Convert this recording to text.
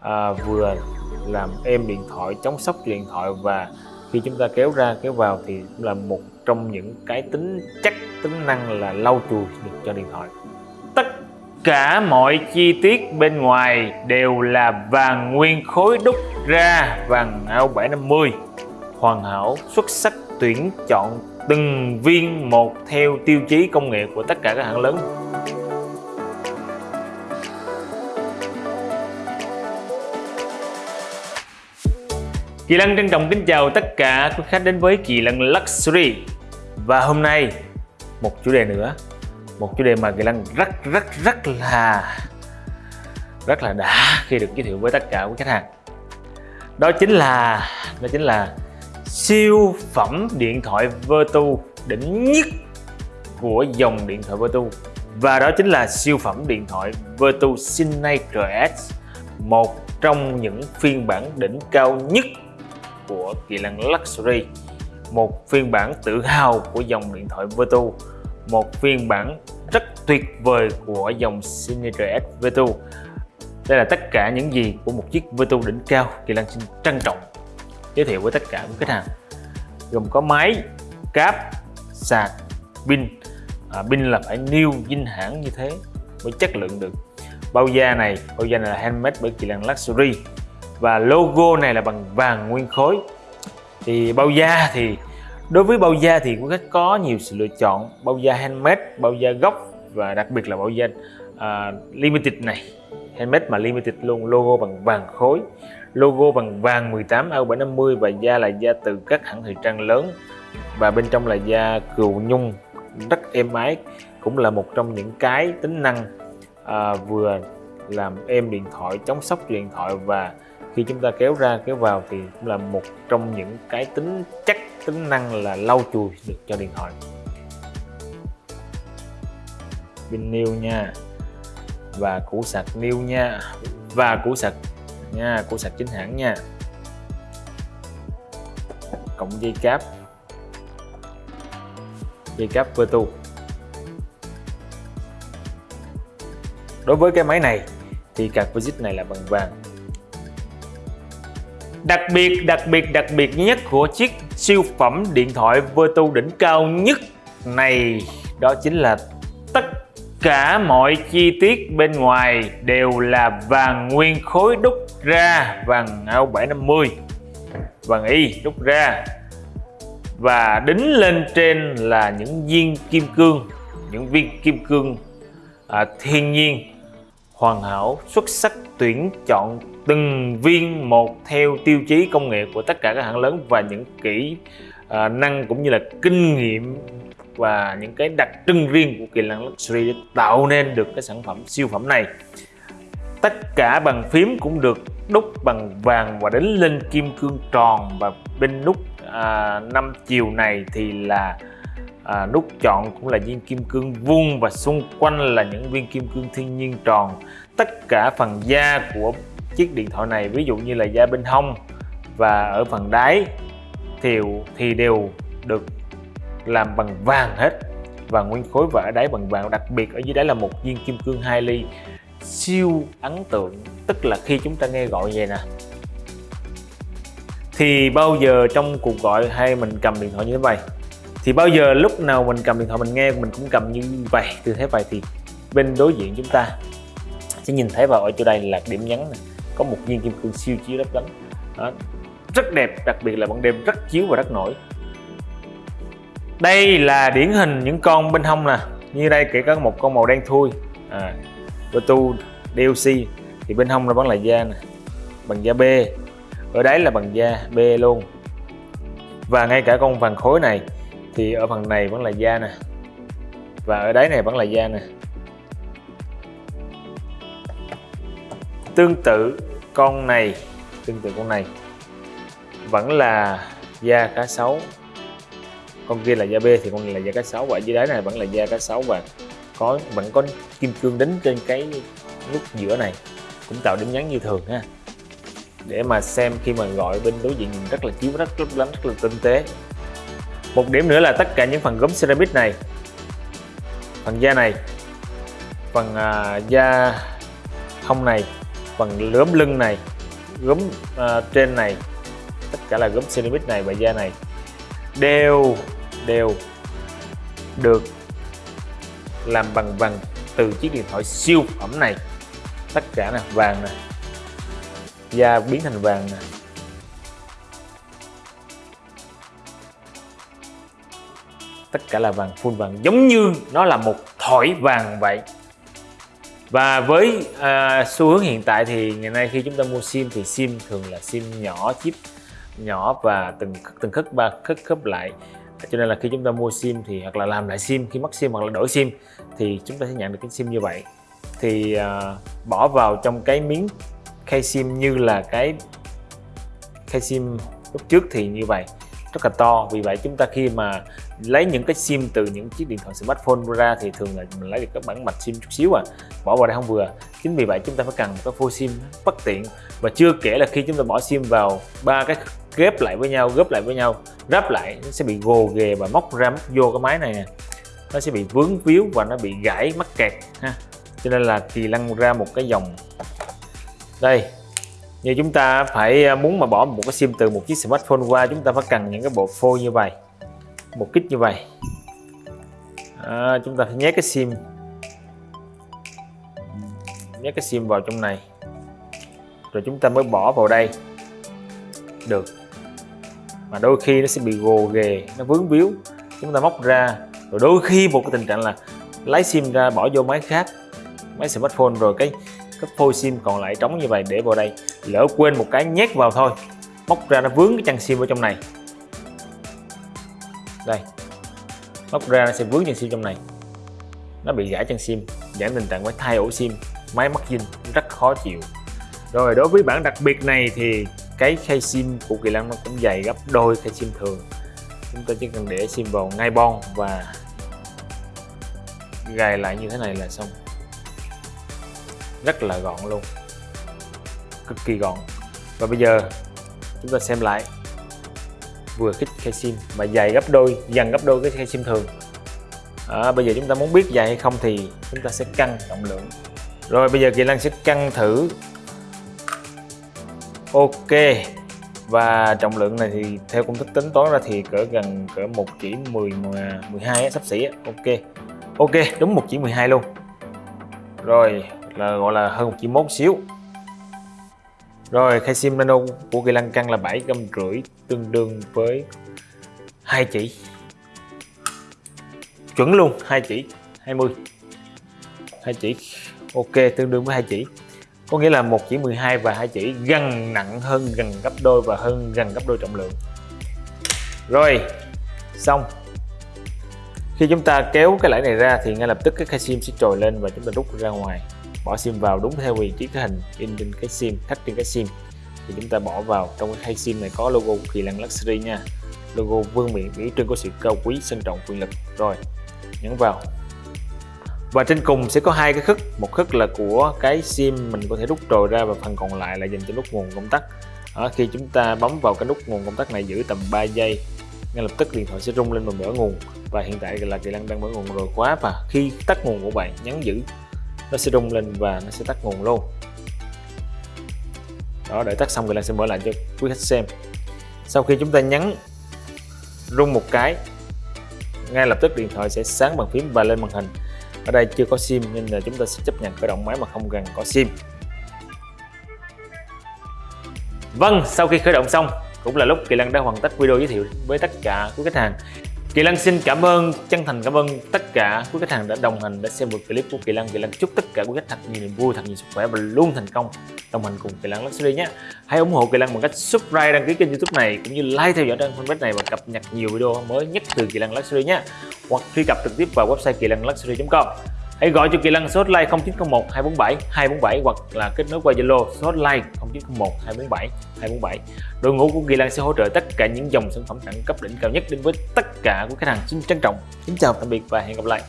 à, vừa làm êm điện thoại chống sốc điện thoại và khi chúng ta kéo ra kéo vào thì cũng là một trong những cái tính chắc tính năng là lau chùi được cho điện thoại. Tất cả mọi chi tiết bên ngoài đều là vàng nguyên khối đúc ra vàng ao 750 hoàn hảo xuất sắc tuyển chọn từng viên một theo tiêu chí công nghệ của tất cả các hãng lớn. Kỳ Lân trân trọng kính chào tất cả quý khách đến với Kỳ Lân Luxury. Và hôm nay, một chủ đề nữa. Một chủ đề mà Kỳ Lân rất rất rất là rất là đã khi được giới thiệu với tất cả quý khách hàng. Đó chính là, đó chính là siêu phẩm điện thoại Vertu, đỉnh nhất của dòng điện thoại Vertu. Và đó chính là siêu phẩm điện thoại Vertu Signature S một trong những phiên bản đỉnh cao nhất của kỳ lân Luxury một phiên bản tự hào của dòng điện thoại Vertu một phiên bản rất tuyệt vời của dòng Signature S Vertu đây là tất cả những gì của một chiếc Vertu đỉnh cao Kỳ Lân xin trân trọng giới thiệu với tất cả các khách hàng. Gồm có máy cáp sạc pin. À, pin là phải new dinh hãng như thế mới chất lượng được. Bao da này bao da này là handmade bởi Kỳ Lân Luxury và logo này là bằng vàng nguyên khối. Thì bao da thì đối với bao da thì cũng có nhiều sự lựa chọn. Bao da handmade bao da gốc và đặc biệt là bao da uh, limited này. Handmade mà limited luôn logo bằng vàng khối. Logo bằng vàng 18 ao 750 và da là da từ các hãng thời trang lớn. Và bên trong là da cừu nhung rất êm ái cũng là một trong những cái tính năng à, vừa làm êm điện thoại chống sốc điện thoại và khi chúng ta kéo ra, kéo vào thì cũng là một trong những cái tính chắc, tính năng là lau chùi được cho điện thoại. Pin new nha, và củ sạc new nha, và củ sạc nha, củ sạc chính hãng nha. Cộng dây cáp. Dây cáp Vertu đối với cái máy này thì card visit này là bằng vàng. Đặc biệt, đặc biệt, đặc biệt nhất của chiếc siêu phẩm điện thoại Vertu đỉnh cao nhất này đó chính là tất cả mọi chi tiết bên ngoài đều là vàng nguyên khối đúc ra vàng ao 750 vàng y đúc ra. Và đính lên trên là những viên kim cương những viên kim cương à, thiên nhiên hoàn hảo xuất sắc tuyển chọn từng viên một theo tiêu chí công nghệ của tất cả các hãng lớn và những kỹ à, năng cũng như là kinh nghiệm và những cái đặc trưng riêng của kỳ lân luxury để tạo nên được cái sản phẩm siêu phẩm này. Tất cả bàn phím cũng được đúc bằng vàng và đính lên kim cương tròn và bên nút à, 5 chiều này thì là à, nút chọn cũng là viên kim cương vuông và xung quanh là những viên kim cương thiên nhiên tròn. Tất cả phần da của chiếc điện thoại này, ví dụ như là da bên hông và ở phần đáy thì thì đều được làm bằng vàng hết. Và nguyên khối và ở đáy bằng vàng, đặc biệt ở dưới đáy là một viên kim cương 2 ly, siêu ấn tượng. Tức là khi chúng ta nghe gọi vậy nè. Thì bao giờ trong cuộc gọi hay mình cầm điện thoại như thế này? Thì bao giờ lúc nào mình cầm điện thoại mình nghe, mình cũng cầm như vậy. Tư thế vậy thì bên đối diện chúng ta sẽ nhìn thấy vào ở chỗ đây là điểm nhấn này có một viên kim cương siêu chiếu lấp lánh đó. rất đẹp đặc biệt là ban đêm rất chiếu và rất nổi. Đây là điển hình những con bên hông nè. Như đây kể có một con màu đen thui. À, tu DLC thì bên hông nó vẫn là da nè. Bằng da B. Ở đấy là bằng da B luôn. Và ngay cả con vàng khối này thì ở phần này vẫn là da nè. Và ở đáy này vẫn là da nè. Tương tự con này tương tự con này vẫn là da cá sấu. Con kia là da B thì con này là da cá sấu và dưới đáy này vẫn là da cá sấu và có vẫn có kim cương đính trên cái nút giữa này cũng tạo điểm nhấn như thường ha. Để mà xem khi mà gọi bên đối diện nhìn rất là chiếu rất lấp lánh rất là tinh tế. Một điểm nữa là tất cả những phần gốm ceramic này phần da này phần uh, da hông này phần gốm lưng này gốm uh, trên này tất cả là gốm ceramic này và da này đều đều được làm bằng vàng từ chiếc điện thoại siêu phẩm này. Tất cả là vàng nè da biến thành vàng nè. Tất cả là vàng full vàng giống như nó là một thỏi vàng vậy và với à, xu hướng hiện tại thì ngày nay khi chúng ta mua sim thì sim thường là sim nhỏ chip nhỏ và từng từng khớp ba khớp khớp lại. Cho nên là khi chúng ta mua sim thì hoặc là làm lại sim khi mất sim hoặc là đổi sim thì chúng ta sẽ nhận được cái sim như vậy. Thì à, bỏ vào trong cái miếng khay sim như là cái khay sim lúc trước thì như vậy rất là to. Vì vậy chúng ta khi mà lấy những cái sim từ những chiếc điện thoại smartphone ra thì thường là mình lấy được các bản mạch sim chút xíu à. Bỏ vào đây không vừa. Chính vì vậy chúng ta phải cần một cái phôi sim bất tiện. Và chưa kể là khi chúng ta bỏ sim vào ba cái ghép lại với nhau góp lại với nhau, ráp lại, nó sẽ bị gồ ghề và móc ra, móc vô cái máy này nè. Nó sẽ bị vướng víu và nó bị gãy mắc kẹt ha. Cho nên là kỳ lăn ra một cái dòng. Đây như chúng ta phải à, muốn mà bỏ một cái sim từ một chiếc smartphone qua chúng ta phải cần những cái bộ phôi như vậy. Một kích như vậy. À, chúng ta phải nhét cái sim. Nhét cái sim vào trong này. Rồi chúng ta mới bỏ vào đây. Được. Mà đôi khi nó sẽ bị gồ ghề nó vướng víu. Chúng ta móc ra. Rồi đôi khi một cái tình trạng là lấy sim ra bỏ vô máy khác máy smartphone rồi cái cái phôi sim còn lại trống như vậy để vào đây. Lỡ quên một cái nhét vào thôi. Móc ra nó vướng cái chân sim ở trong này. Đây. Móc ra nó sẽ vướng chân sim trong này. Nó bị gãy chân sim giảm tình trạng phải thay ổ sim máy mắc dinh rất khó chịu. Rồi, đối với bản đặc biệt này thì cái khay sim của kỳ lân nó cũng dày gấp đôi khay sim thường. Chúng ta chỉ cần để sim vào ngay bon và gài lại như thế này là xong rất là gọn luôn. Cực kỳ gọn. Và bây giờ chúng ta xem lại. Vừa kích khay sim mà dày gấp đôi gần gấp đôi cái khay sim thường. À, bây giờ chúng ta muốn biết dài hay không thì chúng ta sẽ cân trọng lượng. Rồi bây giờ kỳ lân sẽ cân thử. Ok. Và trọng lượng này thì theo công thức tính toán ra thì cỡ gần cỡ một chỉ 10 12 à, sắp xỉ ok. Ok đúng một chỉ 12 luôn. Rồi là gọi là hơn một chỉ mốt xíu. Rồi, khai sim nano của kỳ lân căng là 7 găm rưỡi, tương đương với hai chỉ. Chuẩn luôn, hai chỉ 20 hai chỉ, ok, tương đương với hai chỉ. Có nghĩa là một chỉ 12 và hai chỉ gần nặng hơn gần gấp đôi và hơn gần gấp đôi trọng lượng. Rồi, xong. Khi chúng ta kéo cái lãi này ra thì ngay lập tức cái khai sim sẽ trồi lên và chúng ta rút ra ngoài bỏ sim vào đúng theo vị trí cái hình in trên cái sim khách trên cái sim. Thì chúng ta bỏ vào trong cái khay sim này có logo của kỳ lân luxury nha. Logo vương miện biểu trưng của sự cao quý sang trọng quyền lực. Rồi nhấn vào. Và trên cùng sẽ có hai cái khức. Một khức là của cái sim mình có thể rút trồi ra và phần còn lại là dành cho nút nguồn công tắc. À, khi chúng ta bấm vào cái nút nguồn công tắc này giữ tầm 3 giây ngay lập tức điện thoại sẽ rung lên và mở nguồn. Và hiện tại là kỳ lân đang mở nguồn rồi quá và khi tắt nguồn của bạn nhấn giữ nó sẽ rung lên và nó sẽ tắt nguồn luôn. Đó để tắt xong thì lân sẽ mở lại cho quý khách xem. Sau khi chúng ta nhấn rung một cái ngay lập tức điện thoại sẽ sáng bằng phím và lên màn hình. Ở đây chưa có sim nên là chúng ta sẽ chấp nhận khởi động máy mà không cần có sim. Vâng, sau khi khởi động xong cũng là lúc Kỳ Lân đã hoàn tất video giới thiệu với tất cả quý khách hàng. Kỳ Lan xin cảm ơn, chân thành cảm ơn tất cả quý khách hàng đã đồng hành, đã xem một clip của Kỳ Lan. Kỳ Lan chúc tất cả quý khách thật nhiều niềm vui, thật nhiều sức khỏe và luôn thành công đồng hành cùng Kỳ Lan Luxury nhé. Hãy ủng hộ Kỳ Lan bằng cách subscribe, đăng ký kênh youtube này cũng như like theo dõi trang fanpage này và cập nhật nhiều video mới nhất từ Kỳ Lan Luxury nhé. Hoặc truy cập trực tiếp vào website kỳ luxury com Hãy gọi cho Kỳ Lân số hotline 0901 247 247 hoặc là kết nối qua Zalo số hotline 0901 247 247. Đội ngũ của Kỳ Lân sẽ hỗ trợ tất cả những dòng sản phẩm đẳng cấp đỉnh cao nhất đến với tất cả của khách hàng. Xin trân trọng, kính chào tạm biệt và hẹn gặp lại.